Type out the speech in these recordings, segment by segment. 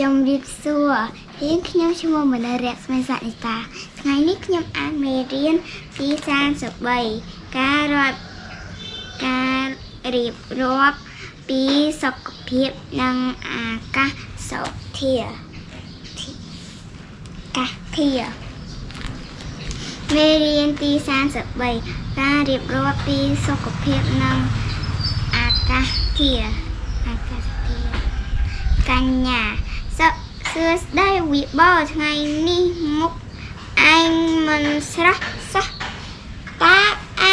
ជំរាបសួររៀនខ្ញុំឈ្មោះមនរៈស្មីសានិតាថ្ងៃនេះខ្ញុំអានមេរៀនទី33ការរាប់ការរៀបរាប់ពីសុខភាពនិងអាកាសធាតុកាសធាតុមេរៀនទី33ការរៀបរាប់ពីសុខភាពនិងអាកាសធាតុអាកាសធាតុកញ្ញា សសួស្តីវិបលថ្ងៃនេះមុខឯងមិនស្រស់សោះតើ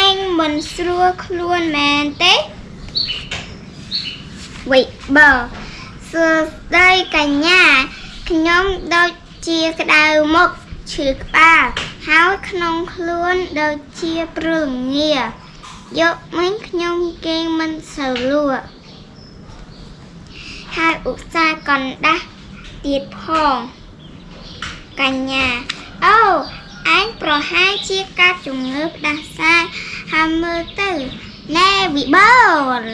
ឯងមិនស្រួលខ្លួនមែនទេវិបលសួស្តីកញ្ញាខ្ញុំដូចជាក្តៅមុខឈឺក្បាលហើយក្នុងខ្លួនដូចជាព្រលងាយកមិញខ្ញុំគេងមិនសូវលក់ហើយឧស្សាហ៍កណ្ដាស់ ទៀតផងកញ្ញាអូអញប្រហែលជាកាត់ជំងឺផ្ដាសាយហើយមើលទៅណែវិបល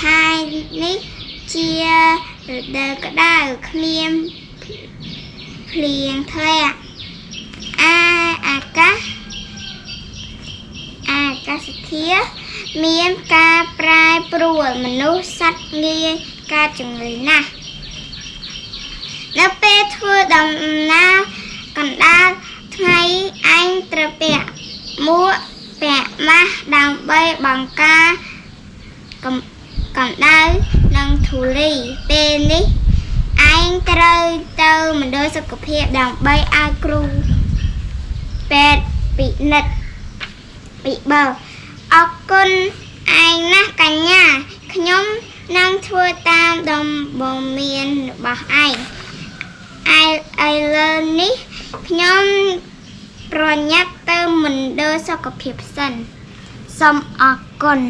ខែនេះជារដូវក្តៅគ្មានភ្លៀងធ្លាក់អាអាកាសអាកាសធាតុមានការប្រែប្រួលមនុស្សសត្វងាយកើតជំងឺណាស់ នៅពេលធ្វើដំណើរកណ្ដាលថ្ងៃអញត្រូវពាក់មួកពាក់ម៉ាស់ដើម្បីបង្ការកំកម្ដៅនិងធូលីពេលនេះឯងត្រូវទៅមណ្ឌលសុខភាពដើម្បីឲ្យគ្រូពេទ្យពិនិត្យពិបើអរគុណឯងណាស់កញ្ញាខ្ញុំនឹងធ្វើតាមដំបូន្មានរបស់ឯងឯ ឥឡូវនេះខ្ញុំប្រញាប់ទៅមណ្ឌលសុខភាពសិនសូមអរគុណ